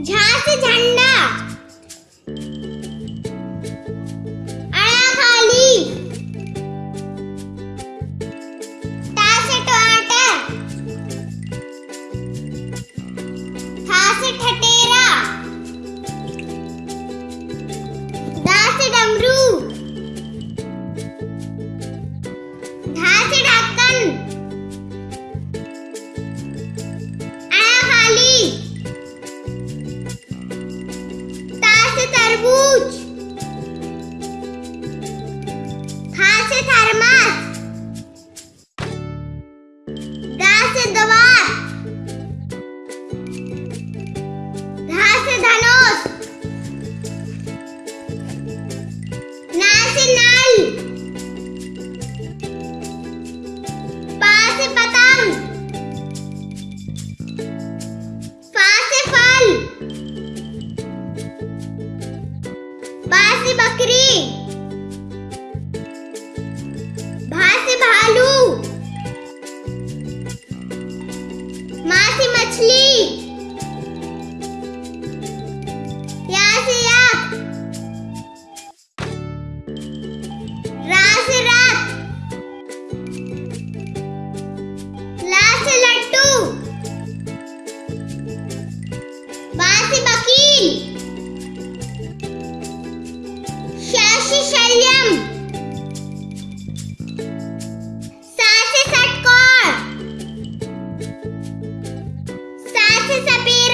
झा से झंडा तरबूज। खा से थर्मस बकरी। भा से भालू। माँ से मछली। से षटकोण सा से सफ़ेद